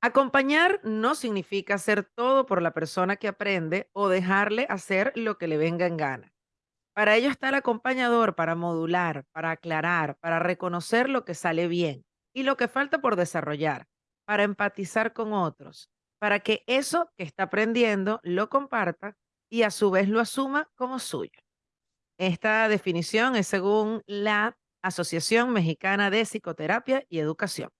Acompañar no significa hacer todo por la persona que aprende o dejarle hacer lo que le venga en gana. Para ello está el acompañador para modular, para aclarar, para reconocer lo que sale bien y lo que falta por desarrollar, para empatizar con otros, para que eso que está aprendiendo lo comparta y a su vez lo asuma como suyo. Esta definición es según la Asociación Mexicana de Psicoterapia y Educación.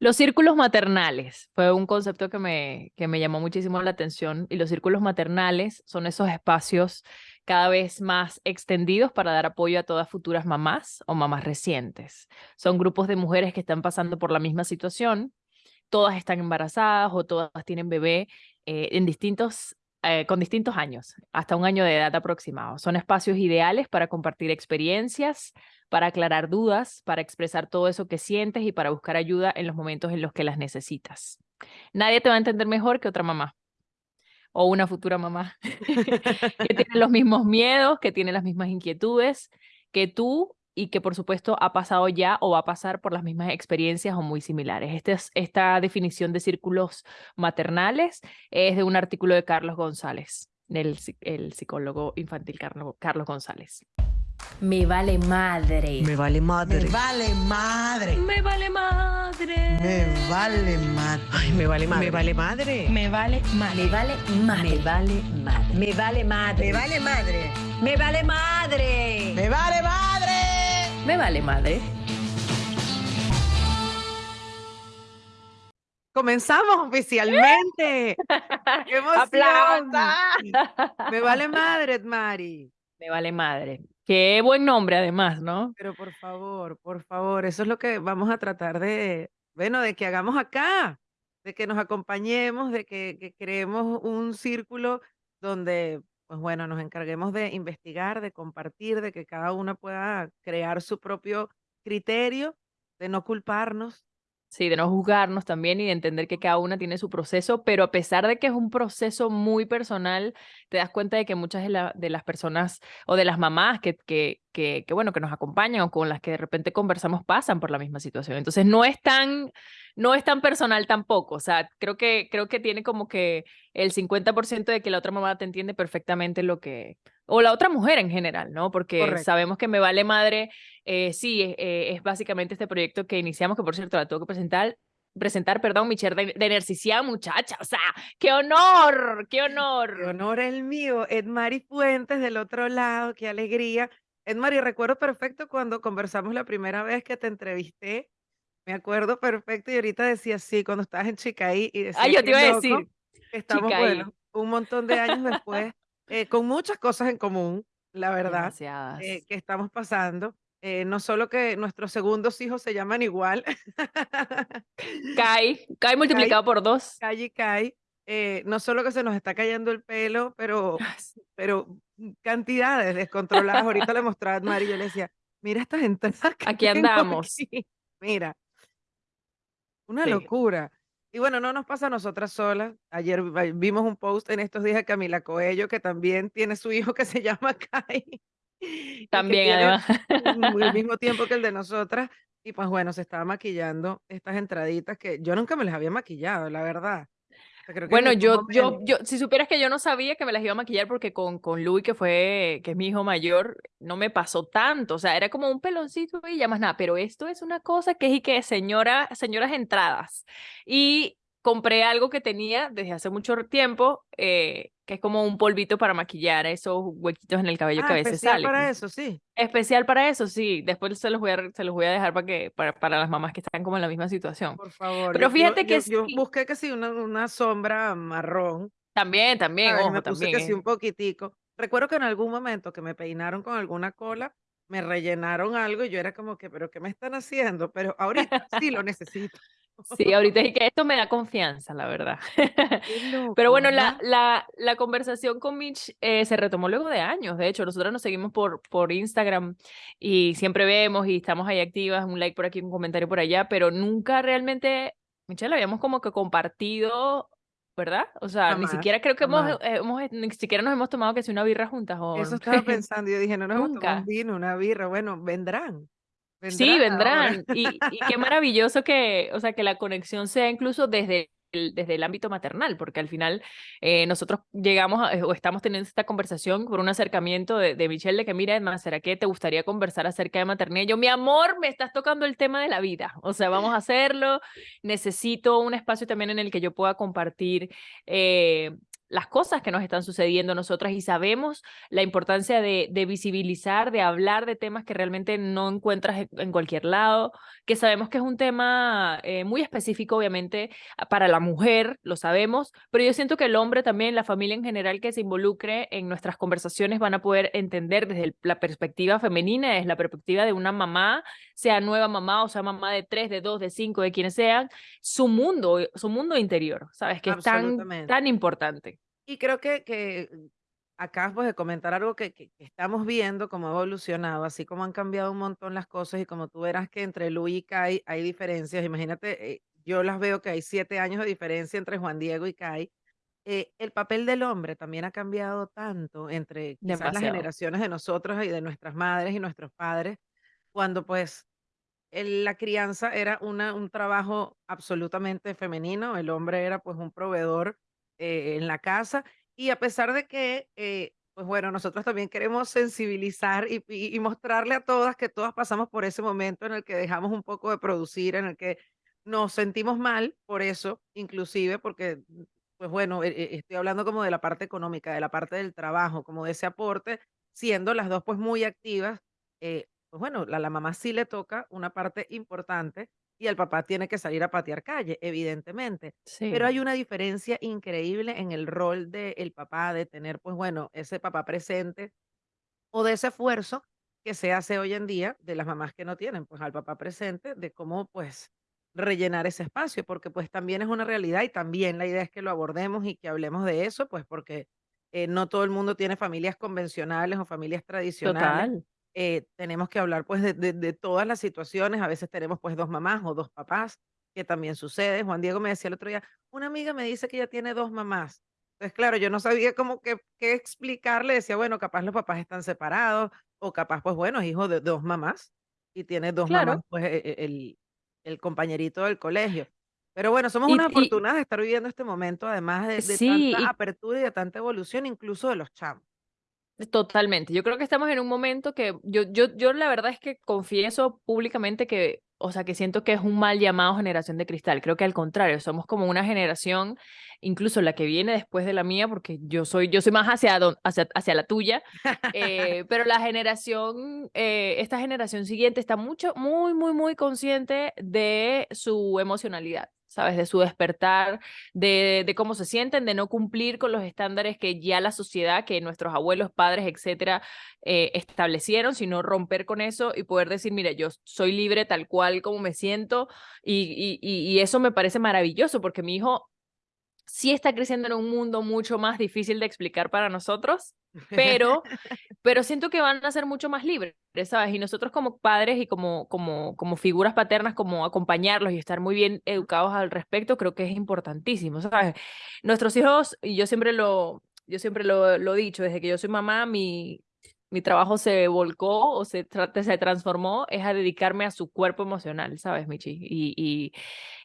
Los círculos maternales fue un concepto que me, que me llamó muchísimo la atención y los círculos maternales son esos espacios cada vez más extendidos para dar apoyo a todas futuras mamás o mamás recientes. Son grupos de mujeres que están pasando por la misma situación, todas están embarazadas o todas tienen bebé eh, en distintos eh, con distintos años, hasta un año de edad aproximado. Son espacios ideales para compartir experiencias, para aclarar dudas, para expresar todo eso que sientes y para buscar ayuda en los momentos en los que las necesitas. Nadie te va a entender mejor que otra mamá o una futura mamá que tiene los mismos miedos, que tiene las mismas inquietudes que tú y que por supuesto ha pasado ya o va a pasar por las mismas experiencias o muy similares. Esta, es, esta definición de círculos maternales es de un artículo de Carlos González, del el psicólogo infantil Carlos, Carlos González. Me vale madre. Me vale madre. Me vale madre. Me vale madre. Me vale madre. Ay, me vale madre. Me vale madre. Me vale madre. Me vale madre. Me vale madre. Me vale madre. Me vale madre. Me vale madre. Me vale madre. Me vale madre. Comenzamos oficialmente. ¡Qué emoción! Me vale madre, Mari. Me vale madre. Qué buen nombre además, ¿no? Pero por favor, por favor, eso es lo que vamos a tratar de, bueno, de que hagamos acá, de que nos acompañemos, de que, que creemos un círculo donde, pues bueno, nos encarguemos de investigar, de compartir, de que cada una pueda crear su propio criterio, de no culparnos, Sí, de no juzgarnos también y de entender que cada una tiene su proceso, pero a pesar de que es un proceso muy personal, te das cuenta de que muchas de, la- de las personas o de las mamás que, que, que, que, bueno, que nos acompañan o con las que de repente conversamos pasan por la misma situación. Entonces no es tan, no es tan personal tampoco. O sea, creo que, creo que tiene como que el 50% de que la otra mamá te entiende perfectamente lo que, o la otra mujer en general, ¿no? Porque Correcto. sabemos que Me Vale Madre, eh, sí, eh, es básicamente este proyecto que iniciamos, que por cierto la tengo que presentar, presentar, perdón, mi chair de, de Nercicia, muchacha, o sea, qué honor, qué honor. Qué honor el mío, Edmari Fuentes del otro lado, qué alegría. Edmari, recuerdo perfecto cuando conversamos la primera vez que te entrevisté, me acuerdo perfecto y ahorita decía sí, cuando estabas en Chicaí y decía Ay, yo te iba a decir, estamos, Chicaí. bueno, un montón de años después, eh, con muchas cosas en común, la verdad, eh, que estamos pasando. Eh, no solo que nuestros segundos hijos se llaman igual, Kai, Kai multiplicado por dos. Calle y Kai, eh, no solo que se nos está cayendo el pelo, pero, pero mm, cantidades descontroladas. Ahorita le mostraba a Mari y yo le decía, mira estas entradas que Aquí andamos. aquí". Mira, una Sí. locura. Y bueno, no nos pasa a nosotras solas. Ayer vi- vimos un post en estos días de Camila Coello, que también tiene su hijo que se llama Kai. También, además. el mismo tiempo que el de nosotras. Y pues bueno, se estaba maquillando estas entraditas que yo nunca me las había maquillado, la verdad. Creo que en Bueno, yo, yo, yo, si supieras que yo no sabía que me las iba a maquillar porque con, con Louis, que fue, que es mi hijo mayor, no me pasó tanto. O sea, era como un peloncito y ya más nada. Pero esto es una cosa que es y que señora, señoras entradas. Y compré algo que tenía desde hace mucho tiempo, eh, que es como un polvito para maquillar esos huequitos en el cabello que Ah, a veces especial salen. para eso, sí. Especial para eso, sí. Después se los voy a, se los voy a dejar para que, para, para las mamás que están como en la misma situación. Por favor. Pero yo- yo- fíjate que yo, yo sí. busqué que sí, una, una sombra marrón. También, también. Y ojo, me puse también. que sí un poquitico. Recuerdo que en algún momento que me peinaron con alguna cola, me rellenaron algo y yo era como que, ¿pero qué me están haciendo? Pero ahorita sí lo necesito. Sí, ahorita es que esto me da confianza, la verdad. Pero bueno, la, la, la conversación con Mitch eh, se retomó luego de años. De hecho, nosotros nos seguimos por, por Instagram y siempre vemos y estamos ahí activas, un like por aquí, un comentario por allá, pero nunca realmente, Michelle, habíamos como que compartido, ¿verdad? O sea, ni siquiera creo que hemos, hemos, ni siquiera nos hemos tomado que si una birra juntas o Eso estaba pensando. Yo dije, no nos hemos tomado un vino, una birra. Bueno, vendrán. Sí, vendrán. Y, y qué maravilloso que, o sea, que la conexión sea incluso desde el, desde el ámbito maternal, porque al final eh, nosotros llegamos a- o estamos teniendo esta conversación por un acercamiento de, de Michelle de que, mira, Edma, ¿será que te gustaría conversar acerca de maternidad? Y yo, mi amor, me estás tocando el tema de la vida. O sea, vamos a hacerlo. Necesito un espacio también en el que yo pueda compartir eh, las cosas que nos están sucediendo a nosotras y sabemos la importancia de, de visibilizar, de hablar de temas que realmente no encuentras en- cualquier lado, que sabemos que es un tema eh, muy específico, obviamente, para la mujer, lo sabemos, pero yo siento que el hombre también, la familia en general que se involucre en nuestras conversaciones van a poder entender desde el- la perspectiva femenina, desde la perspectiva de una mamá, sea nueva mamá o sea mamá de tres, de dos, de cinco, de quienes sean, su mundo, su mundo interior, ¿sabes? Que es tan importante. Y creo que, que acabas pues, de comentar algo que, que- que estamos viendo cómo ha evolucionado, así como han cambiado un montón las cosas y como tú verás que entre Luis y Kai hay diferencias. Imagínate, eh, yo las veo que hay siete años de diferencia entre Juan Diego y Kai. eh, el papel del hombre también ha cambiado tanto entre quizás las generaciones de nosotros y de nuestras madres y nuestros padres, cuando pues el- la crianza era una, un trabajo absolutamente femenino, el hombre era pues un proveedor eh, en la casa y a pesar de que, eh, pues bueno, nosotros también queremos sensibilizar y, mostrarle a todas que todas pasamos por ese momento en el que dejamos un poco de producir, en el que nos sentimos mal por eso, inclusive porque, mm, pues bueno, eh, estoy hablando como de la parte económica, de la parte del trabajo, como de ese aporte, siendo las dos pues muy activas. pues bueno, a la mamá sí le toca una parte importante y el papá tiene que salir a patear calle, evidentemente. Pero Sí. hay una diferencia increíble en el rol del papá, de tener, pues bueno, ese papá presente o de ese esfuerzo que se hace hoy en día de las mamás que no tienen, pues al papá presente, de cómo pues rellenar ese espacio, porque pues también es una realidad y también la idea es que lo abordemos y que hablemos de eso, pues porque eh, no todo el mundo tiene familias convencionales o familias tradicionales Total. Eh, tenemos que hablar pues de, de- de todas las situaciones. A veces tenemos pues dos mamás o dos papás, que también sucede. Juan Diego me decía el otro día, una amiga me dice que ella tiene dos mamás. Entonces, claro, yo no sabía cómo que, qué explicarle. Decía, bueno, capaz los papás están separados o capaz pues bueno, es hijo de dos mamás y tiene dos mamás Claro. pues e- e- el, el compañerito del colegio. Pero bueno, somos unas afortunadas de estar viviendo este momento, además de, de sí, tanta y apertura y de tanta evolución, incluso de los chamos. Totalmente. Yo creo que estamos en un momento que yo, yo, yo la verdad es que confieso públicamente que, o sea, que siento que es un mal llamado generación de cristal. Creo que al contrario, somos como una generación, incluso la que viene después de la mía, porque yo soy, yo soy más hacia, don- hacia, hacia la tuya, eh, pero la generación, eh, esta generación siguiente está mucho, muy, muy, muy consciente de su emocionalidad. ¿Sabes? De su despertar, de, de cómo se sienten, de no cumplir con los estándares que ya la sociedad, que nuestros abuelos, padres, etcétera, eh, establecieron, sino romper con eso y poder decir, mira, yo soy libre tal cual como me siento y, y, y eso me parece maravilloso porque mi hijo sí está creciendo en un mundo mucho más difícil de explicar para nosotros, pero pero siento que van a ser mucho más libres, ¿sabes? Y nosotros como padres y como, como, como figuras paternas, como acompañarlos y estar muy bien educados al respecto, creo que es importantísimo, ¿sabes? Nuestros hijos, y yo siempre lo, yo siempre lo, lo he dicho, desde que yo soy mamá, mi, mi trabajo se volcó o se, se transformó, es a dedicarme a su cuerpo emocional, ¿sabes, Michi? Y, y,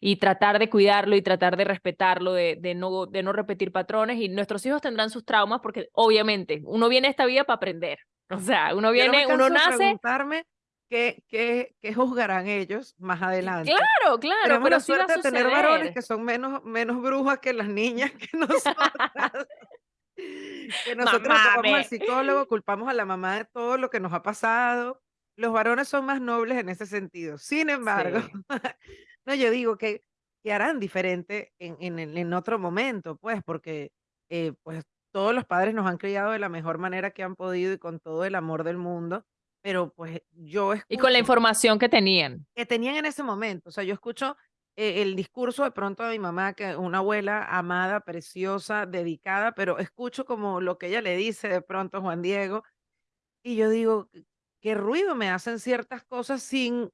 y tratar de cuidarlo y tratar de respetarlo, de, de, no, de no repetir patrones. Y nuestros hijos tendrán sus traumas porque obviamente uno viene a esta vida para aprender. O sea, uno Yo no viene, uno nace, preguntarme qué, qué, qué juzgarán ellos más adelante. claro, claro, Tenemos pero la sí va a suerte de tener varones que son menos, menos brujas que las niñas que nosotras. Que nosotros Mamá, vamos al psicólogo, culpamos a la mamá de todo lo que nos ha pasado. Los varones son más nobles en ese sentido. Sin embargo, Sí. no, yo digo que, que harán diferente en, en, en otro momento, pues, porque eh, pues todos los padres nos han criado de la mejor manera que han podido y con todo el amor del mundo, pero pues yo Y con la escucho información que tenían. que tenían en ese momento. O sea, yo escucho el discurso de pronto de mi mamá, que una abuela amada, preciosa, dedicada, pero escucho como lo que ella le dice de pronto a Juan Diego, y yo digo, "¿Qué qué ruido me hacen ciertas cosas sin,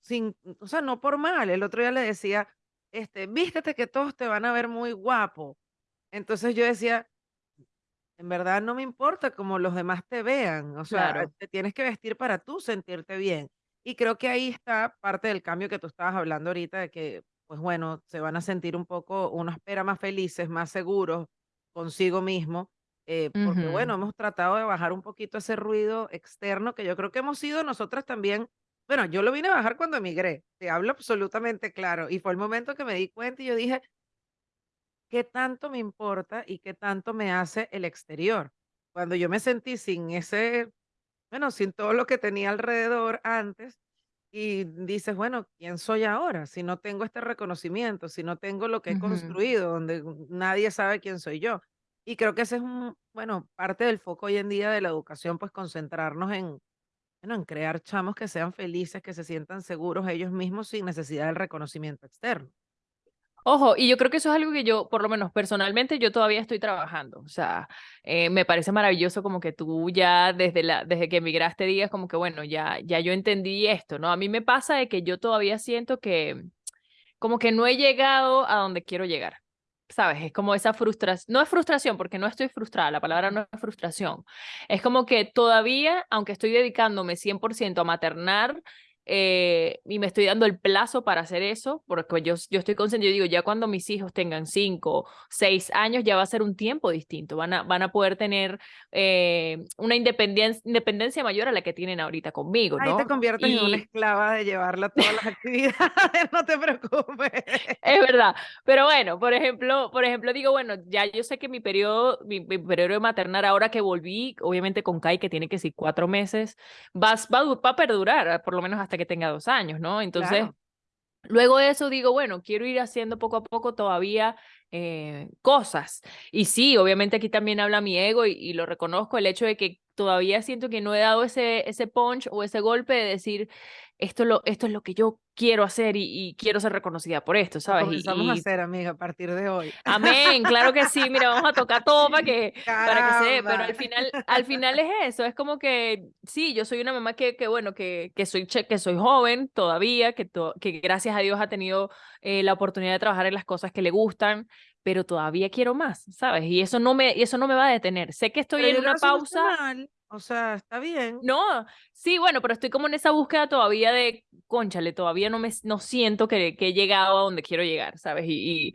sin, o sea, no por mal. El otro día le decía, este, vístete que todos te van a ver muy guapo. Entonces yo decía, en verdad no me importa como los demás te vean, o sea, Claro. te tienes que vestir para tú sentirte bien. Y creo que ahí está parte del cambio que tú estabas hablando ahorita, de que, pues bueno, se van a sentir un poco, uno espera más felices, más seguros consigo mismo, eh, porque Ujú. bueno, hemos tratado de bajar un poquito ese ruido externo que yo creo que hemos sido nosotras también. Bueno, yo lo vine a bajar cuando emigré, te hablo absolutamente claro, y fue el momento que me di cuenta y yo dije, ¿qué tanto me importa y qué tanto me hace el exterior? Cuando yo me sentí sin ese, bueno, sin todo lo que tenía alrededor antes, y dices, bueno, ¿quién soy ahora? Si no tengo este reconocimiento, si no tengo lo que he construido, donde nadie sabe quién soy yo. Y creo que ese es un, bueno, parte del foco hoy en día de la educación, pues concentrarnos en, bueno, en crear chamos que sean felices, que se sientan seguros ellos mismos sin necesidad del reconocimiento externo. Ojo, y yo creo que eso es algo que yo, por lo menos personalmente, yo todavía estoy trabajando. O sea, eh, me parece maravilloso como que tú ya desde la, desde que emigraste digas como que bueno, ya, ya yo entendí esto, ¿no? A mí me pasa de que yo todavía siento que como que no he llegado a donde quiero llegar. ¿Sabes? Es como esa frustración, no es frustración porque no estoy frustrada, la palabra no es frustración. Es como que todavía, aunque estoy dedicándome 100% a maternar, eh, y me estoy dando el plazo para hacer eso, porque yo, yo estoy consciente, yo digo, ya cuando mis hijos tengan 5, 6 años, ya va a ser un tiempo distinto, van a, van a poder tener eh, una independencia, independencia mayor a la que tienen ahorita conmigo, Ahí te ¿no? conviertes en una Y, esclava de llevarla a todas las actividades, no te preocupes. Es verdad, pero bueno, por ejemplo, por ejemplo, digo, bueno, ya yo sé que mi periodo, mi, mi periodo de maternar, ahora que volví, obviamente con Kai, que tiene que ser cuatro meses, va, va, va a perdurar, por lo menos hasta que tenga dos años, ¿no? Entonces, Claro. Luego de eso digo, bueno, quiero ir haciendo poco a poco todavía eh, cosas. Y sí, obviamente aquí también habla mi ego y, y lo reconozco, el hecho de que todavía siento que no he dado ese, ese punch o ese golpe de decir, esto, lo, esto es lo que yo quiero hacer y, y quiero ser reconocida por esto, Lo ¿sabes? comenzamos a Y, hacer, amiga, a partir de hoy. Amén, claro que sí, mira, vamos a tocar todo para que, para que se dé, pero al final, al final es eso, es como que sí, yo soy una mamá que, que bueno, que, que soy, que soy joven todavía, que, to- que gracias a Dios ha tenido eh, la oportunidad de trabajar en las cosas que le gustan, pero todavía quiero más, ¿sabes? Y eso no me, y eso no me va a detener. Sé que estoy Pero en una pausa mal, o sea, está bien. no, sí, bueno, pero estoy como en esa búsqueda todavía de, cónchale, todavía no me no siento que, que he llegado a donde quiero llegar, ¿sabes? Y,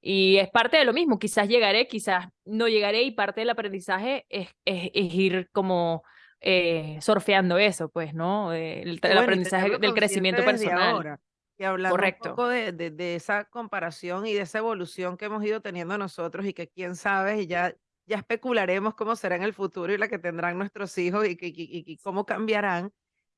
y, y es parte de lo mismo, quizás llegaré, quizás no llegaré y parte del aprendizaje es, es, es ir como eh, surfeando eso, pues, ¿no? Eh, El, bueno, aprendizaje del crecimiento personal, ahora. Y hablando un correcto. poco de, de, de esa comparación y de esa evolución que hemos ido teniendo nosotros y que quién sabe, y ya, ya especularemos cómo será en el futuro y la que tendrán nuestros hijos y, y- cómo cambiarán.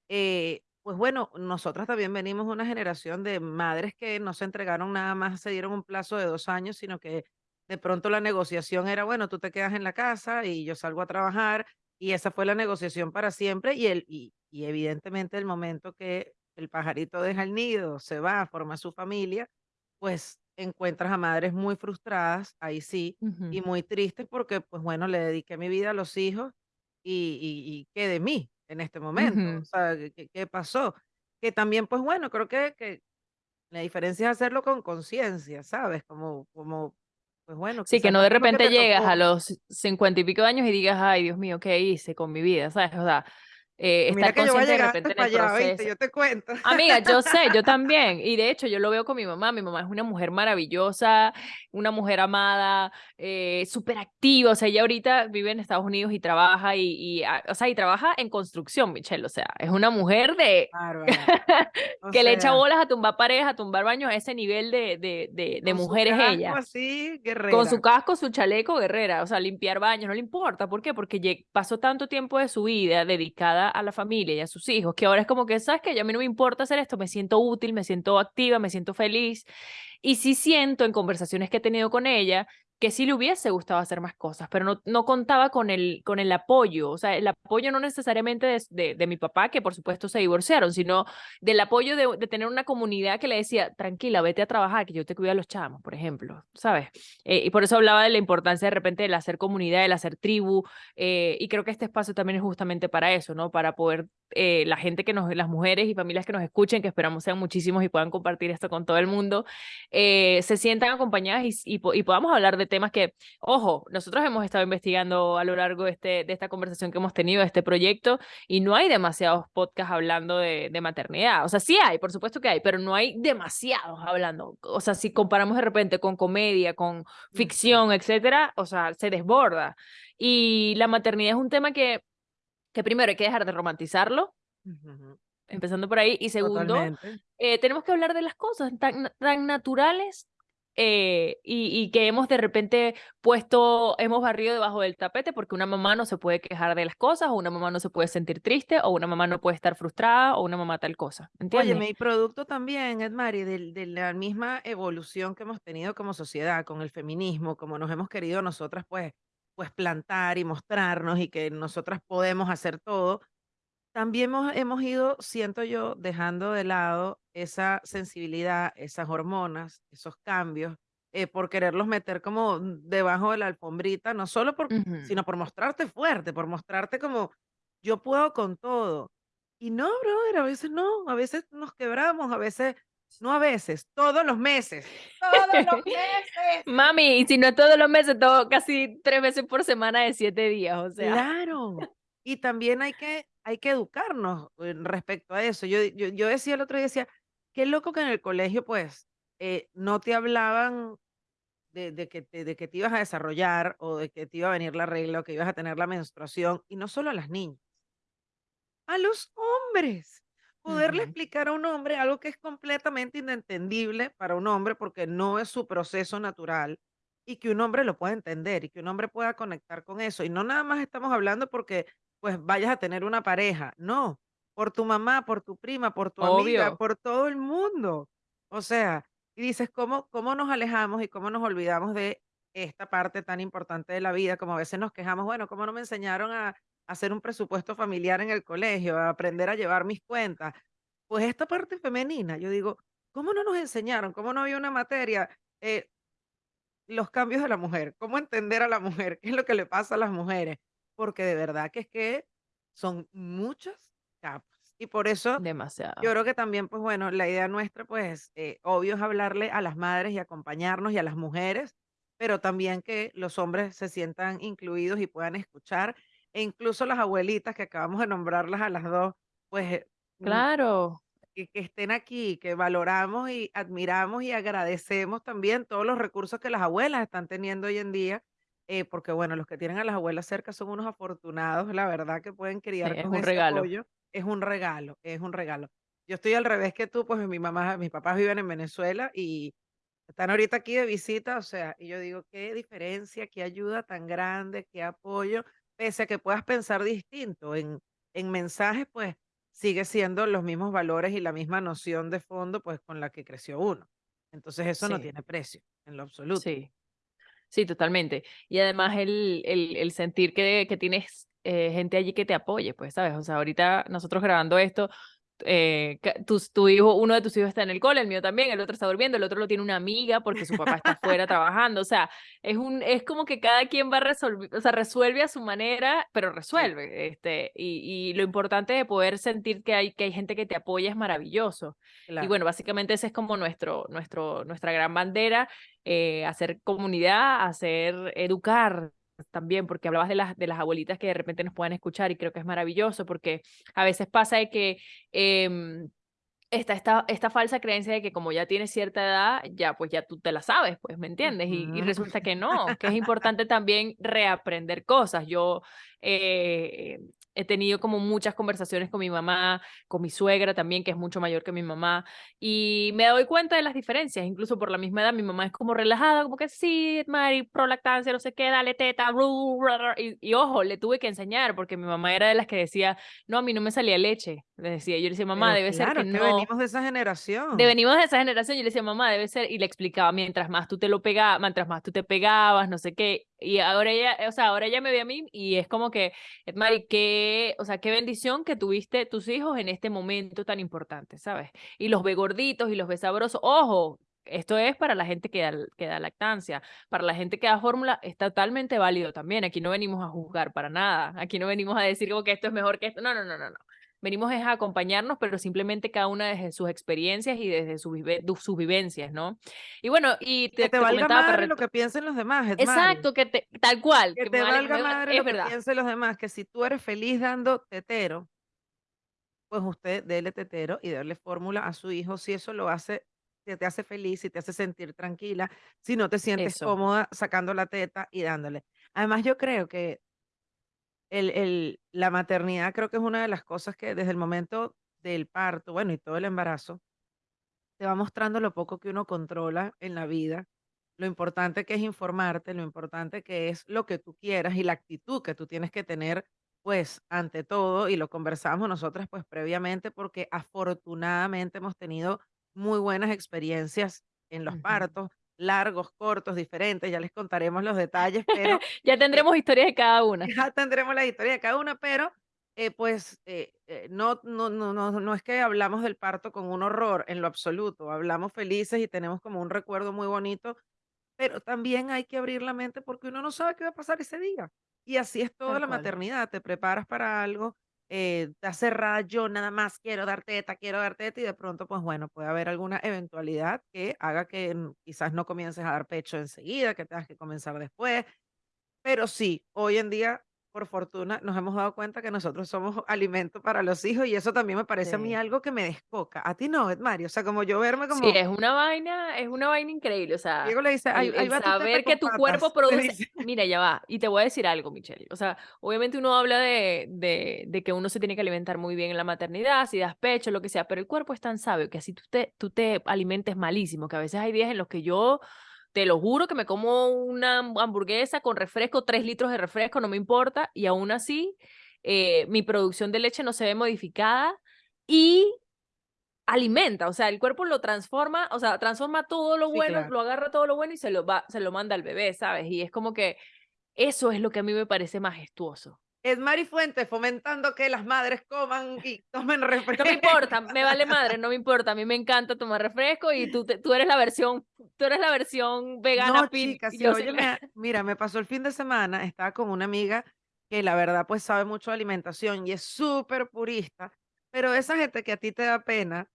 eh, pues bueno, nosotras también venimos una generación de madres que no se entregaron nada más, se dieron un plazo de dos años, sino que de pronto la negociación era, bueno, tú te quedas en la casa y yo salgo a trabajar, y esa fue la negociación para siempre, y, el, y evidentemente el momento que el pajarito deja el nido, se va, forma su familia, pues encuentras a madres muy frustradas, ahí sí, Ujú, y muy tristes porque, pues bueno, le dediqué mi vida a los hijos y, y, y qué de mí en este momento, o ujú. sea, ¿qué, qué- pasó? Que también, pues bueno, creo que, que la diferencia es hacerlo con conciencia, ¿sabes? Como, como, pues bueno, Sí, que quizás no no de fue lo que repente te llegas a tocó. los cincuenta y pico de años y digas, ay, Dios mío, ¿qué hice con mi vida? ¿Sabes? O sea, eh, estar que yo voy a consciente de repente en el proceso. Yo te cuento. Amiga, yo sé, yo también. Y de hecho, yo lo veo con mi mamá. Mi mamá es una mujer maravillosa, una mujer amada, eh, súper activa. O sea, ella ahorita vive en Estados Unidos y trabaja y, y, ah, o sea, y trabaja en construcción, Michelle. O sea, es una mujer de que le echa bolas a tumbar paredes, a tumbar baños, a ese nivel de, de, de, de con su mujer es casco ella. así, Con su casco, su chaleco, guerrera, o sea, limpiar baños, no le importa. ¿Por qué? Porque pasó tanto tiempo de su vida dedicada a la familia y a sus hijos, que ahora es como que, ¿sabes? Ya a mí no me importa hacer esto, me siento útil, me siento activa, me siento feliz. Y sí siento en conversaciones que he tenido con ella que sí le hubiese gustado hacer más cosas, pero no, no contaba con el, con el apoyo, o sea, el apoyo no necesariamente de, de, de mi papá, que por supuesto se divorciaron, sino del apoyo de, de tener una comunidad que le decía, tranquila, vete a trabajar, que yo te cuido a los chamos, por ejemplo, ¿sabes? Eh, y por eso hablaba de la importancia de repente del hacer comunidad, del hacer tribu, eh, y creo que este espacio también es justamente para eso, ¿no? Para poder, eh, la gente que nos, las mujeres y familias que nos escuchen, que esperamos sean muchísimos y puedan compartir esto con todo el mundo, eh, se sientan acompañadas y, y, y podamos hablar de temas que, ojo, nosotros hemos estado investigando a lo largo de, este, de esta conversación que hemos tenido, de este proyecto, y no hay demasiados podcasts hablando de, de maternidad. O sea, sí hay, por supuesto que hay, pero no hay demasiados hablando. O sea, si comparamos de repente con comedia, con ficción, etcétera, o sea, se desborda. Y la maternidad es un tema que, que primero hay que dejar de romantizarlo, Ujú, empezando por ahí, y segundo, eh, tenemos que hablar de las cosas tan, tan naturales eh, y, y que hemos de repente puesto, hemos barrido debajo del tapete porque una mamá no se puede quejar de las cosas, o una mamá no se puede sentir triste, o una mamá no puede estar frustrada, o una mamá tal cosa, ¿entiendes? Óyeme, y producto también, Edmari, del- de, la misma evolución que hemos tenido como sociedad, con el feminismo, como nos hemos querido nosotras, pues, pues plantar y mostrarnos y que nosotras podemos hacer todo, también hemos, hemos ido, siento yo, dejando de lado esa sensibilidad, esas hormonas, esos cambios, eh, por quererlos meter como debajo de la alfombrita, no solo por, Ujú. sino por mostrarte fuerte, por mostrarte como yo puedo con todo. Y no, brother, a veces no, a veces nos quebramos, a veces, no a veces, todos los meses, todos los meses. Mami, y si no todos los meses, todo, casi tres veces por semana de siete días, o sea. Claro. Y también hay que, hay que educarnos eh, respecto a eso. Yo, yo, yo decía el otro día, decía, qué loco que en el colegio, pues, eh, no te hablaban de, de que te, de que te ibas a desarrollar o de que te iba a venir la regla o que ibas a tener la menstruación, y no solo a las niñas, a los hombres. Poderle explicar a un hombre algo que es completamente inentendible para un hombre porque no es su proceso natural y que un hombre lo pueda entender y que un hombre pueda conectar con eso. Y no nada más estamos hablando porque pues vayas a tener una pareja, no, por tu mamá, por tu prima, por tu amiga, por todo el mundo. O sea, y dices, ¿cómo, cómo nos alejamos y cómo nos olvidamos de esta parte tan importante de la vida? Como a veces nos quejamos, bueno, ¿cómo no me enseñaron a, hacer un presupuesto familiar en el colegio, a aprender a llevar mis cuentas. Pues esta parte femenina, yo digo, ¿cómo no nos enseñaron? ¿Cómo no había una materia? Eh, los cambios de la mujer, cómo entender a la mujer, qué es lo que le pasa a las mujeres, porque de verdad que es que son muchas capas. Y por eso yo Demasiado. creo que también, pues bueno, la idea nuestra, pues, eh, obvio es hablarle a las madres y acompañarnos y a las mujeres, pero también que los hombres se sientan incluidos y puedan escuchar, e incluso las abuelitas que acabamos de nombrarlas a las dos, pues, eh, mm, Claro. que, que estén aquí, que valoramos y admiramos y agradecemos también todos los recursos que las abuelas están teniendo hoy en día, eh, porque bueno, los que tienen a las abuelas cerca son unos afortunados, la verdad, que pueden Sí, criar es con un ese regalo. apoyo. Es un regalo, es un regalo. Yo estoy al revés que tú, pues mi mamá, mis papás viven en Venezuela y están ahorita aquí de visita, o sea, y yo digo, qué diferencia, qué ayuda tan grande, qué apoyo, pese a que puedas pensar distinto en, en mensajes, pues sigue siendo los mismos valores y la misma noción de fondo, pues con la que creció uno. Entonces eso no Sí, tiene precio, en lo absoluto. sí. Sí, totalmente. Y además el, el, sentir que, que tienes eh, gente allí que te apoye, pues, ¿sabes? O sea, ahorita nosotros grabando esto, eh, tus- tu, hijo, uno de tus hijos está en el cole, el mío también, el otro está durmiendo, el otro lo tiene una amiga porque su papá está afuera trabajando. O sea, es un, es como que cada quien va a resolver, o sea, resuelve a su manera, pero resuelve. Este, y, y lo importante de poder sentir que hay, que hay gente que te apoya es maravilloso. Y claro. bueno, básicamente ese es como nuestro, nuestro, nuestra gran bandera, eh, hacer comunidad, hacer educar también, porque hablabas de las, de las abuelitas que de repente nos puedan escuchar y creo que es maravilloso, porque a veces pasa de que em, está esta, esta falsa creencia de que como ya tienes cierta edad, ya pues ya tú te la sabes, pues, ¿me entiendes? Y, resulta que no, que es importante también reaprender cosas. Yo eh, he tenido como muchas conversaciones con mi mamá, con mi suegra también, que es mucho mayor que mi mamá, y me doy cuenta de las diferencias, incluso por la misma edad, mi mamá es como relajada, como que sí, Mari, pro lactancia, no sé qué, dale teta, ru, ru, ru", y, y ojo, le tuve que enseñar, porque mi mamá era de las que decía, no, a mí no me salía leche, le decía, yo le decía, mamá, Pero debe ser claro, que es que no, venimos de esa de generación. venimos de esa generación, yo le decía, mamá, debe ser, y le explicaba, mientras más tú te lo pegabas, mientras más tú te pegabas, no sé qué, y ahora ella, o sea, ahora ella me ve a mí y es como que, Mari, qué, o sea, qué bendición que tuviste tus hijos en este momento tan importante, ¿sabes? Y los ve gorditos y los ve sabrosos, ojo, esto es para la gente que da, que da lactancia, para la gente que da fórmula es totalmente válido también, aquí no venimos a juzgar para nada, aquí no venimos a decir como que esto es mejor que esto, no, no, no, no, no. Venimos es a acompañarnos, pero simplemente cada una desde sus experiencias y desde sus, vive- sus vivencias, ¿no? Y bueno, y Que te, te te valga comentaba para madre lo que piensen los demás, Edmari. Exacto, que te, tal cual, Que que te valga vale- madre es lo que verdad. piensen los demás, que si tú eres feliz dando tetero, pues usted dele tetero y darle fórmula a su hijo si eso lo hace, si te hace feliz, si te hace sentir tranquila, si no te sientes Eso. cómoda sacando la teta y dándole. Además, yo creo que el, el- la maternidad creo que es una de las cosas que desde el momento del parto, bueno, y todo el embarazo, te va mostrando lo poco que uno controla en la vida, lo importante que es informarte, lo importante que es lo que tú quieras y la actitud que tú tienes que tener, pues, ante todo, y lo conversamos nosotras, pues, previamente, porque afortunadamente hemos tenido muy buenas experiencias en los partos, largos, cortos, diferentes, ya les contaremos los detalles, pero Ya tendremos historias de cada una. ya tendremos la historia de cada una, pero eh, pues eh, eh, no, no, no, no, no es que hablamos del parto con un horror en lo absoluto, hablamos felices y tenemos como un recuerdo muy bonito, pero también hay que abrir la mente porque uno no sabe qué va a pasar ese día. Y así es toda Tal la cual. maternidad, te preparas para algo, eh, te cerrada, yo nada más quiero dar teta, quiero dar teta y de pronto pues bueno, puede haber alguna eventualidad que haga que quizás no comiences a dar pecho enseguida, que tengas que comenzar después. Pero sí, hoy en día, por fortuna, nos hemos dado cuenta que nosotros somos alimento para los hijos y eso también me parece a mí Sí. algo que me descoca. A ti no, Mario. O sea, como yo verme Sí, como, es una vaina, es una vaina increíble, o sea, Diego le dice, el, el saber que tu patas. cuerpo produce, mira, ya va, y te voy a decir algo, Michelle, o sea, obviamente uno habla de, de, de que uno se tiene que alimentar muy bien en la maternidad, si das pecho, lo que sea, pero el cuerpo es tan sabio que así tú te, tú te alimentes malísimo, que a veces hay días en los que yo, te lo juro, que me como una hamburguesa con refresco, tres litros de refresco, no me importa, y aún así, eh, mi producción de leche no se ve modificada y alimenta, o sea, el cuerpo lo transforma, o sea, transforma todo lo Sí, bueno, claro. lo agarra todo lo bueno y se lo va, se lo manda al bebé, ¿sabes? Y es como que eso es lo que a mí me parece majestuoso. Es Mari Fuentes fomentando que las madres coman y tomen No refresco. me importa, me vale madre, no me importa, a mí me encanta tomar refresco y tú, te- tú eres la versión, tú eres la versión vegana No, oye, la- mira, me pasó el fin de semana, estaba con una amiga que la verdad pues sabe mucho de alimentación y es súper purista, pero esa gente que a ti te da pena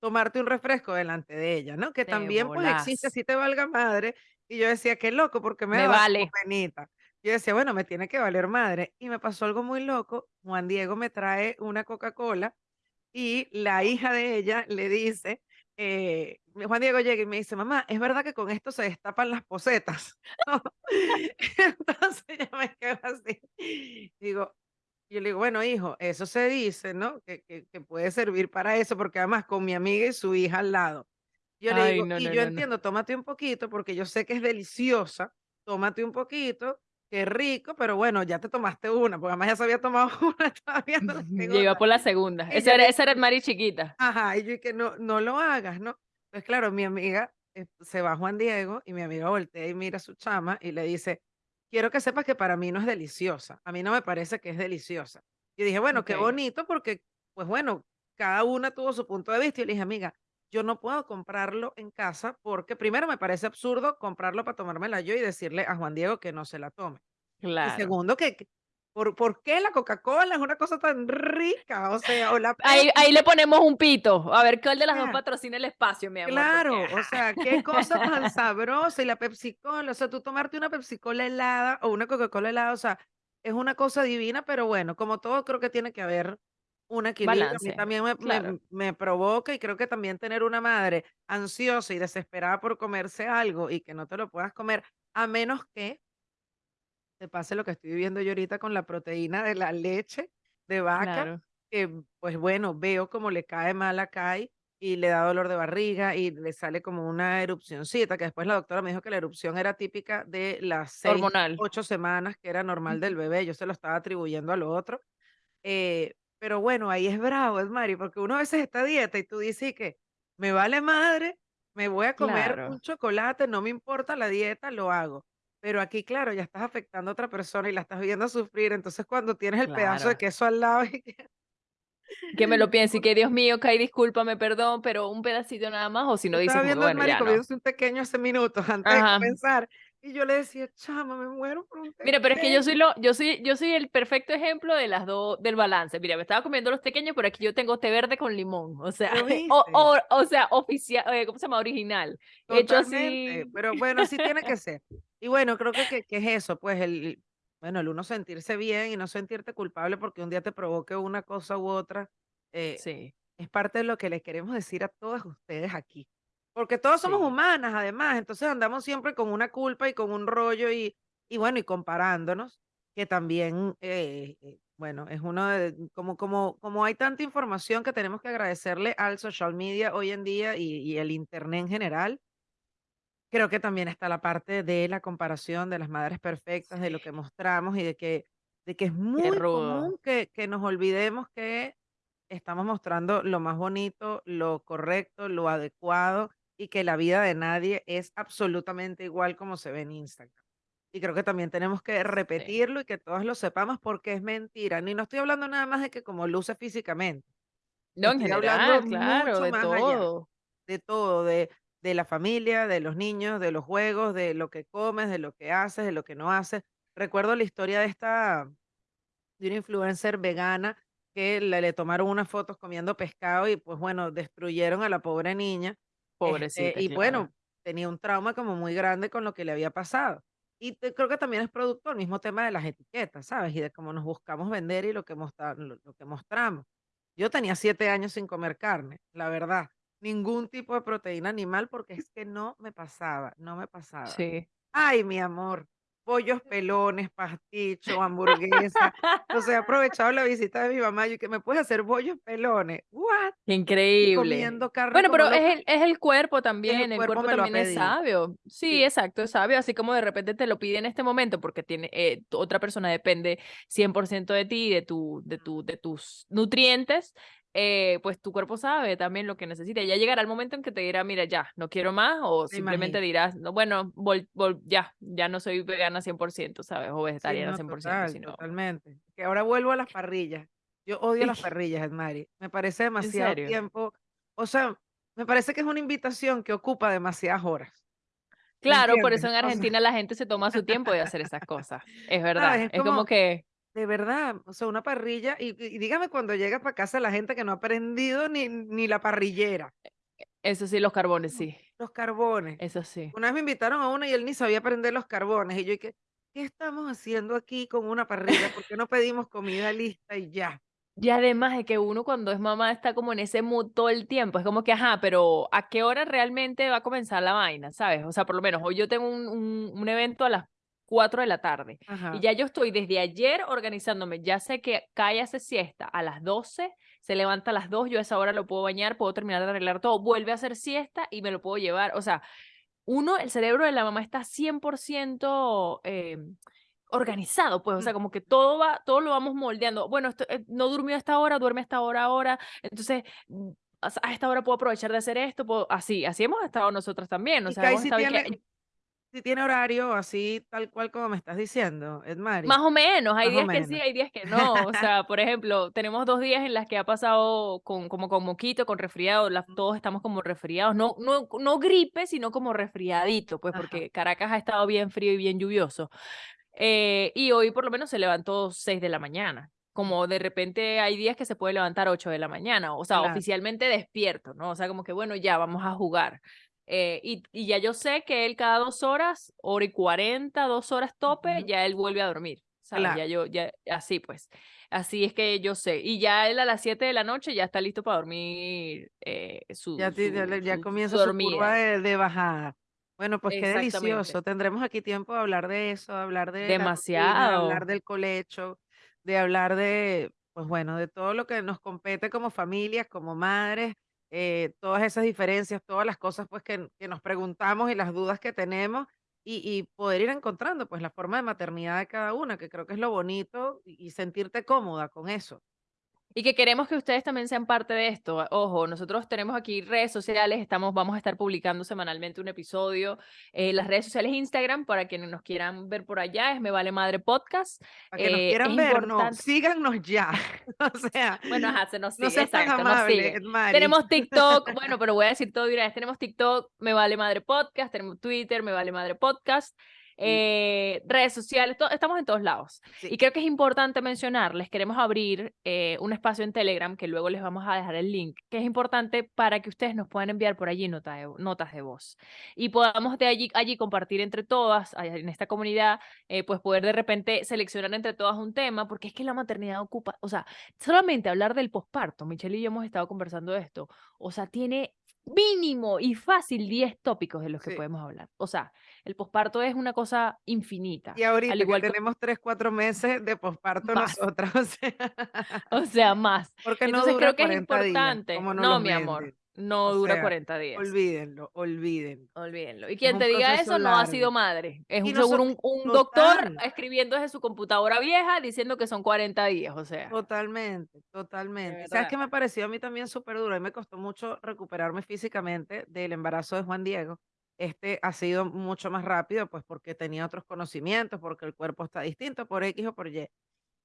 tomarte un refresco delante de ella, ¿no? Que Te también pues existe, volás. así te valga madre. Y yo decía, qué loco, porque me Me como vale. penita. Yo decía, bueno, me tiene que valer madre. Y me pasó algo muy loco. Juan Diego me trae una Coca-Cola y la hija de ella le dice, eh, Juan Diego llega y me dice, mamá, ¿es verdad que con esto se destapan las posetas? Entonces yo me quedo así. Digo, yo le digo, bueno, hijo, eso se dice, ¿no? Que, que, que puede servir para eso, porque además con mi amiga y su hija al lado. Yo le Ay, digo, no, y no, yo entiendo, tómate un poquito, porque yo sé que es deliciosa, tómate un poquito, qué rico, pero bueno, ya te tomaste una, porque además ya se había tomado una, estaba viendo la segunda. por la segunda. Esa era, esa era el Mari chiquita. Ajá, y yo que no, no lo hagas, ¿no? Entonces, claro, mi amiga, eh, se va Juan Diego y mi amiga voltea y mira a su chama y le dice, quiero que sepas que para mí no es deliciosa, a mí no me parece que es deliciosa. Y dije, bueno, qué bonito porque, pues bueno, cada una tuvo su punto de vista y le dije, amiga, yo no puedo comprarlo en casa porque primero me parece absurdo comprarlo para tomármela yo y decirle a Juan Diego que no se la tome. Y Claro. segundo, que, ¿por, ¿por qué la Coca-Cola es una cosa tan rica? O sea, o la Ahí, ahí le ponemos un pito. A ver cuál de las dos sea, patrocina el espacio, mi amor. Claro, porque, o sea, qué cosa tan sabrosa. Y la Pepsi Cola, o sea, tú tomarte una Pepsi Cola helada o una Coca-Cola helada, o sea, es una cosa divina, pero bueno, como todo, creo que tiene que haber un equilibrio. A mí Balance, también me, claro. me, me provoca y creo que también tener una madre ansiosa y desesperada por comerse algo y que no te lo puedas comer, a menos que te pase lo que estoy viviendo yo ahorita con la proteína de la leche de vaca, Claro. que pues bueno, veo como le cae mal a Kai y le da dolor de barriga y le sale como una erupcioncita, que después la doctora me dijo que la erupción era típica de las seis, Hormonal. ocho semanas que era normal del bebé, yo se lo estaba atribuyendo a lo otro. eh, pero bueno, ahí es bravo, es Mari, porque uno a veces está a dieta y tú dices que me vale madre, me voy a comer Claro, un chocolate, no me importa la dieta, lo hago. Pero aquí, claro, ya estás afectando a otra persona y la estás viendo sufrir. Entonces, cuando tienes el pedazo de queso al lado y que Que me lo piense y que Dios mío, Kai, discúlpame, perdón, pero un pedacito nada más, o si no dices viendo bueno, ya no. un pequeño hace minutos antes de comenzar Y yo le decía, chama, me muero por un Mira, pero es que yo soy tequeño". lo, yo soy, yo soy el perfecto ejemplo de las dos, del balance. Mira, me estaba comiendo los pequeños, pero aquí yo tengo té verde con limón. O sea, ¿Lo o, o, o sea, oficial, eh, ¿cómo se llama? Original. Hecho Totalmente, así. pero bueno, así tiene que ser. Y bueno, creo que, que, que es eso, pues el, bueno, el uno sentirse bien y no sentirte culpable porque un día te provoque una cosa u otra, eh, Sí, es parte de lo que les queremos decir a todas ustedes aquí. Porque todos somos sí, humanas, además, entonces andamos siempre con una culpa y con un rollo y, y bueno, y comparándonos, que también, eh, eh, bueno, es uno de, como, como, como hay tanta información que tenemos que agradecerle al social media hoy en día y, y el internet en general Creo que también está la parte de la comparación de las madres perfectas, de lo que sí. mostramos y de que, de que es muy común que, que nos olvidemos que estamos mostrando lo más bonito, lo correcto, lo adecuado y que la vida de nadie es absolutamente igual como se ve en Instagram. Y creo que también tenemos que Sí. repetirlo y que todos lo sepamos porque es mentira. Ni no estoy hablando nada más de que como luce físicamente, No, en estoy hablando general, claro, mucho de más allá todo. de todo, de, de la familia, de los niños, de los juegos, de lo que comes, de lo que haces, de lo que no haces. Recuerdo la historia de esta, de una influencer vegana que le, le tomaron unas fotos comiendo pescado y pues bueno, destruyeron a la pobre niña. Este, Pobrecita, y claro. bueno, tenía un trauma como muy grande con lo que le había pasado. Y te- creo que también es producto el mismo tema de las etiquetas, ¿sabes? Y de cómo nos buscamos vender y lo que, mostra- lo lo que mostramos. Yo tenía siete años sin comer carne, la verdad. Ningún tipo de proteína animal porque es que no me pasaba, no me pasaba. Sí. Ay, mi amor, pollos pelones, pasticho, hamburguesa. O sea, he aprovechado la visita de mi mamá y que me puedes hacer bollos pelones. ¿What? Qué Y increíble. comiendo carne Bueno, pero es loca. el, es el cuerpo El también, el cuerpo cuerpo lo ha también es sabio. Sí, Sí, exacto, es sabio, así como de repente te lo pide en este momento porque tiene, eh, otra persona depende 100% de ti, de, tu, de, tu, de tus nutrientes, eh, pues tu cuerpo sabe también lo que necesita. Ya llegará el momento en que te dirá, mira, ya, no quiero más, o me simplemente imagino. dirás, no, bueno, vol- vol- ya, ya no soy vegana 100%, ¿sabes? O Sí, vegetariana no, 100%, total, sino, totalmente. Que ahora vuelvo a las parrillas. Yo odio las parrillas, Edmari. Me parece demasiado tiempo. O sea, me parece que es una invitación que ocupa demasiadas horas. ¿Me Claro, por eso en O sea, Argentina la gente se toma su tiempo de hacer estas cosas. Es verdad. Es Es como como, que de verdad, o sea, una parrilla. Y, y dígame cuando llega para casa la gente que no ha aprendido ni, ni la parrillera, eso sí, los carbones, sí. los carbones. Eso sí. Una vez me invitaron a una y él ni sabía prender los carbones. Y yo, ¿qué, ¿qué estamos haciendo aquí con una parrilla? ¿Por qué no pedimos comida lista y ya? Y además de que uno cuando es mamá está como en ese mood todo el tiempo. Es como que, ajá, pero ¿a qué hora realmente va a comenzar la vaina? ¿Sabes? O sea, por lo menos hoy yo tengo un, un, un evento a las 4 de la tarde y ya yo estoy desde ayer organizándome. Ya sé que Kai hace siesta a las 12, se levanta a las 2, yo a esa hora lo puedo bañar, puedo terminar de arreglar todo, vuelve a hacer siesta y me lo puedo llevar. O sea, uno, el cerebro de la mamá está 100% eh, organizado, pues, o Mm, sea, como que todo va, todo lo vamos moldeando. Bueno, esto, eh, no durmió a esta hora, duerme a esta hora ahora, entonces mm, a esta hora puedo aprovechar de hacer esto, puedo- así, así hemos estado nosotras también, o sea, hemos estado que tiene, sí tiene horario así, tal cual como me estás diciendo, Más Edmari, o menos, hay más o días que sí, hay días que no. O sea, por ejemplo, tenemos dos días en las que ha pasado con, como con moquito, con resfriado, las- todos estamos como resfriados, no, no, no gripe, sino como resfriadito, pues Ajá. porque Caracas ha estado bien frío y bien lluvioso. Eh, y hoy por lo menos se levantó 6 de la mañana. Como de repente hay días que se puede levantar 8 de la mañana, o sea, Claro. oficialmente despierto, ¿no? O sea, como que bueno, ya vamos a jugar. Eh, y, y ya yo sé que él cada dos horas, hora y cuarenta, dos horas tope, ya él vuelve a dormir, ¿sabes? Claro. Ya yo, ya, así pues. Así es que yo sé. Y ya él a las 7 de la noche ya está listo para dormir eh, Ya, su, ya, su, le- ya su, su comienza su curva de, de bajada. Bueno, pues qué delicioso. Tendremos aquí tiempo de hablar de eso, de hablar de rutina, de hablar Demasiado. del colecho, de hablar de, pues bueno, de todo lo que nos compete como familias, como madres, eh, todas esas diferencias, todas las cosas pues que, que nos preguntamos y las dudas que tenemos y, poder ir encontrando pues la forma de maternidad de cada una, que creo que es lo bonito y sentirte cómoda con eso. Y que queremos que ustedes también sean parte de esto. Ojo, nosotros tenemos aquí redes sociales, estamos, vamos a estar publicando semanalmente un episodio. Eh, las redes sociales Instagram, para quienes nos quieran ver por allá, es Me Vale Madre Podcast. Para que nos Eh, es quieran ver, no, importante. síganos ya. O sea, Bueno, ajá, se nos no sigue, seas tan exacto, nos amable, sigue. Edmari. Tenemos TikTok, bueno, pero voy a decir todo de una vez. Tenemos TikTok, Me Vale Madre Podcast, tenemos Twitter, Me Vale Madre Podcast. Eh, redes sociales, estamos en todos lados. Sí. Y creo que es importante mencionarles, queremos abrir eh, un espacio en Telegram, que luego les vamos a dejar el link, que es importante para que ustedes nos puedan enviar por allí nota de- notas de voz y podamos de allí, allí compartir entre todas, en esta comunidad, eh, pues poder de repente seleccionar entre todas un tema, porque es que la maternidad ocupa, o sea, solamente hablar del posparto, Michelle y yo hemos estado conversando de esto, o sea, tiene mínimo y fácil 10 tópicos de los que Sí. podemos hablar. O sea, el posparto es una cosa infinita. Y ahorita al igual que, tenemos tres, cuatro meses de posparto nosotras, o sea, o sea, más. porque no Entonces dura creo que es 40 días, importante. como nos No, los mi amor. No O dura sea, 40 días. Olvídenlo, olvídenlo. Olvídenlo. Y quien te diga eso no ha sido madre. Es un, seguro un, doctor escribiendo desde su computadora vieja diciendo que son 40 días. O sea, Totalmente, totalmente. ¿Sabes qué me pareció a mí también súper duro? A mí me costó mucho recuperarme físicamente del embarazo de Juan Diego. Este ha sido mucho más rápido, pues porque tenía otros conocimientos, porque el cuerpo está distinto, por X o por Y.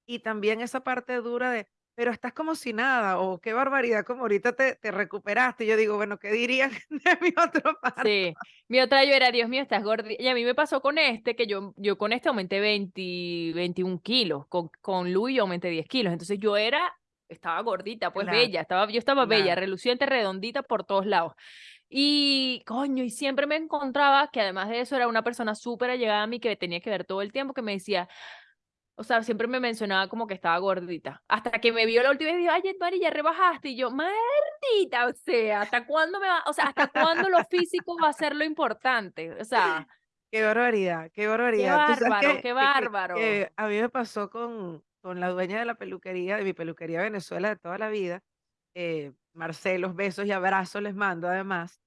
Y también esa parte dura de, pero estás como si nada, o qué barbaridad, como ahorita te, te recuperaste. Y yo digo, bueno, ¿qué dirían de mi otro parto? Sí, mi otra yo era, Dios mío, estás gordita. Y a mí me pasó con este, que yo, yo con este aumenté 20, 21 kilos, con, con Luis yo aumenté 10 kilos. Entonces yo era, estaba gordita, pues Claro, bella, estaba, yo estaba bella, reluciente, redondita por todos lados. Y coño, y siempre me encontraba que además de eso era una persona súper allegada a mí que me tenía que ver todo el tiempo, que me decía, o sea, siempre me mencionaba como que estaba gordita. Hasta que me vio la última vez y dijo, ay, Mari, ya rebajaste. Y yo, maldita, o sea, ¿hasta cuándo me va, o sea, hasta cuándo lo físico va a ser lo importante? O sea, Qué barbaridad, qué qué barbaridad. Sabes bárbaro, que- qué que- bárbaro. que a mí me pasó con, con la dueña de la peluquería, de mi peluquería Venezuela de toda la vida, eh, Marcelos, besos y abrazos les mando además.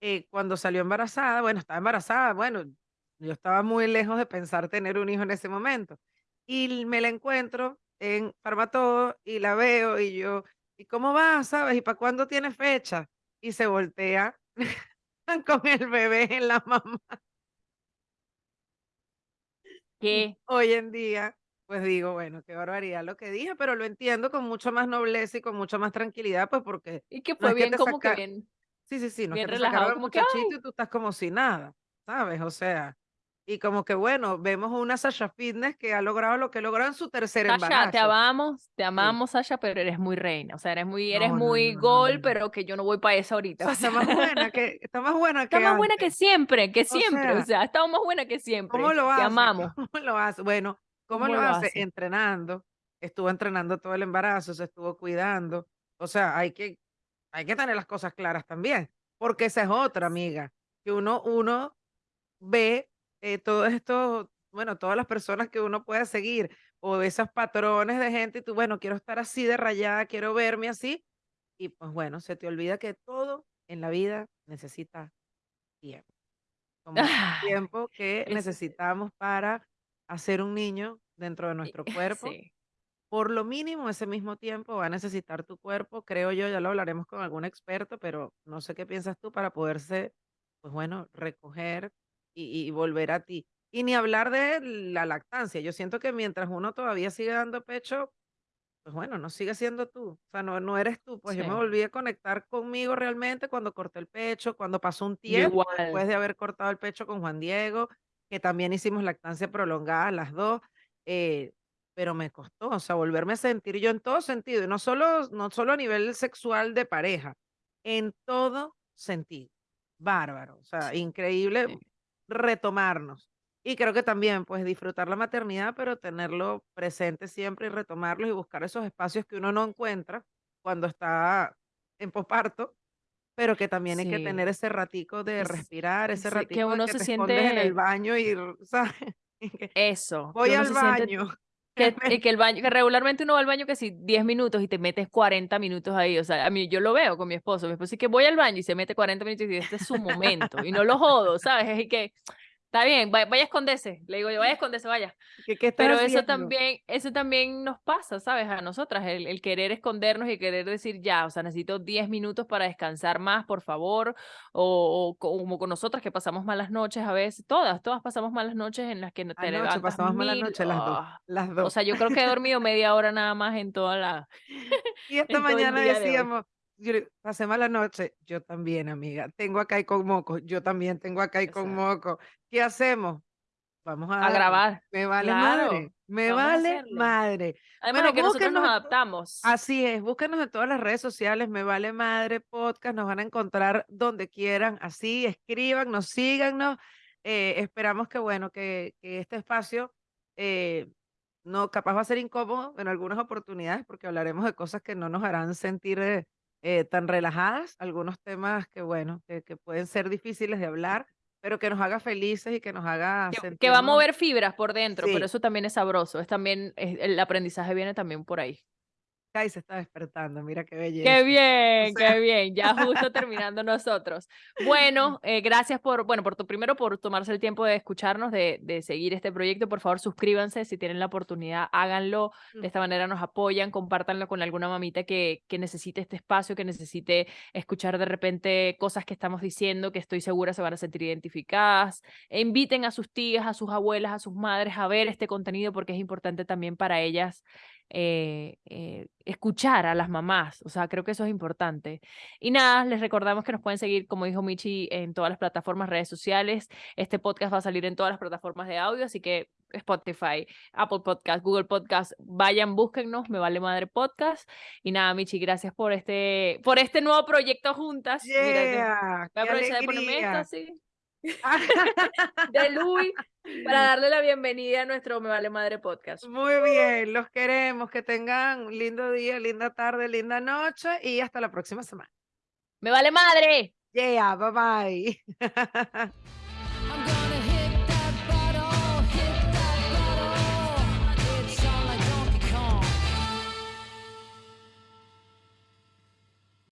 eh, cuando salió embarazada, bueno, estaba embarazada, bueno, yo estaba muy lejos de pensar tener un hijo en ese momento. Y me la encuentro en Farmatodo y la veo y yo, ¿y cómo va? ¿Sabes? ¿Y para cuándo tiene fecha? Y se voltea con el bebé en la mano. ¿Qué? Hoy en día, pues digo, bueno, qué barbaridad lo que dije, pero lo entiendo con mucha más nobleza y con mucha más tranquilidad, pues porque Y que no fue es que bien como que saca, bien, sí, sí, sí, no es bien que te sacaron relajado, como que, y tú estás como si nada, ¿sabes? O sea, y como que bueno, vemos una Sasha Fitness que ha logrado lo que logró en su tercer Sasha, te embarazo. amamos, te Sí. amamos, Sasha, pero eres muy reina, o sea, eres muy, eres No, no, muy no, gol, pero que yo no voy para eso O ahorita, sea, o está sea, más buena que, está más buena está que más buena que siempre, que O siempre, o sea, sea, ha estado más buena que siempre, ¿Cómo lo te hace? amamos, ¿Cómo lo hace? Bueno, ¿cómo ¿cómo lo lo hace? hace? Entrenando. Estuvo entrenando todo el embarazo, se estuvo cuidando. O sea, hay que, hay que tener las cosas claras también, porque esa es otra, amiga, que uno, uno ve eh, todo esto, bueno, todas las personas que uno pueda seguir o esos patrones de gente y tú, bueno, quiero estar así de rayada, quiero verme así y pues bueno, se te olvida que todo en la vida necesita tiempo como el Ay, tiempo que es- necesitamos para hacer un niño dentro de nuestro cuerpo. sí, Por lo mínimo, ese mismo tiempo va a necesitar tu cuerpo, creo yo, ya lo hablaremos con algún experto, pero no sé qué piensas tú para poderse, pues bueno, recoger y, y volver a ti. Y ni hablar de la lactancia. Yo siento que mientras uno todavía sigue dando pecho, pues bueno, no sigue siendo tú. O sea, no, no eres tú. Pues yo me sí, volví a conectar conmigo realmente cuando corté el pecho, cuando pasó un tiempo después igual, de haber cortado el pecho con Juan Diego, que también hicimos lactancia prolongada las dos. eh, pero me costó, o sea, volverme a sentir yo en todo sentido, y no solo, no solo a nivel sexual de pareja, en todo sentido. Bárbaro, o sea, sí, increíble sí. Retomarnos. Y creo que también, pues, disfrutar la maternidad, pero tenerlo presente siempre y retomarlos y buscar esos espacios que uno no encuentra cuando está en posparto, pero que también hay que Sí, tener ese ratico de es- respirar, ese es que ratico de uno que se te escondes en el siente, baño y, que eso, que voy al siente baño. Que, y que el baño, que regularmente uno va al baño que si 10 minutos y te metes 40 minutos ahí, o sea, a mí yo lo veo con mi esposo, mi esposo dice que voy al baño y se mete 40 minutos y dice, este es su momento, y no lo jodo, ¿sabes? Es que, está bien, vaya, vaya a esconderse, le digo yo, vaya a esconderse, vaya, ¿Qué, qué pero eso haciendo? también, eso también nos pasa, ¿sabes? A nosotras, el, el querer escondernos y querer decir, ya, o sea, necesito 10 minutos para descansar más, por favor, o, o como con nosotras que pasamos malas noches a veces, todas, todas pasamos malas noches en las que no te Anoche levantas pasamos mil, noche las dos, ah, las o dos. sea, yo creo que he dormido media hora nada más en toda la, Y esta mañana día de decíamos, yo le- pasé mala noche, yo también, amiga, tengo acá y con moco, yo también tengo acá y con moco. ¿Qué hacemos? vamos a, grabar. Me vale Claro, madre, me vale madre. Además Bueno, de que nosotros nos adaptamos. Así es, búsquenos en todas las redes sociales, me vale madre podcast, nos van a encontrar donde quieran, así, escríbanos, síganos. eh, esperamos que, bueno, que, que este espacio eh, no, capaz va a ser incómodo en algunas oportunidades porque hablaremos de cosas que no nos harán sentir eh, eh, tan relajadas, algunos temas que, bueno, que, que pueden ser difíciles de hablar, pero que nos haga felices y que nos haga que, va a mover fibras por dentro, Sí. pero eso también es sabroso. Es también, es- el aprendizaje viene también por ahí. Ay, se está despertando, mira qué belleza. Qué bien, sea- qué bien. Ya justo terminando nosotros. Bueno, eh, gracias por, bueno, por tu primero por tomarse el tiempo de escucharnos, de, de seguir este proyecto. Por favor, suscríbanse si tienen la oportunidad, háganlo. De esta manera nos apoyan, compártanlo con alguna mamita que, que necesite este espacio, que necesite escuchar de repente cosas que estamos diciendo, que estoy segura se van a sentir identificadas. E inviten a sus tías, a sus abuelas, a sus madres a ver este contenido porque es importante también para ellas eh, eh, escuchar a las mamás, o sea, creo que eso es importante. Y nada, les recordamos que nos pueden seguir, como dijo Michi, en todas las plataformas, redes sociales. Este podcast va a salir en todas las plataformas de audio, así que Spotify, Apple Podcast, Google Podcast, vayan, búsquennos, me vale madre podcast. Y nada, Michi, gracias por este, por este nuevo proyecto juntas. Mira, voy a aprovechar de ponerme esto. de Luis, para darle la bienvenida a nuestro Me Vale Madre podcast. Muy bien, los queremos, que tengan un lindo día, linda tarde, linda noche y hasta la próxima semana. ¡Me vale madre! Yeah, bye bye.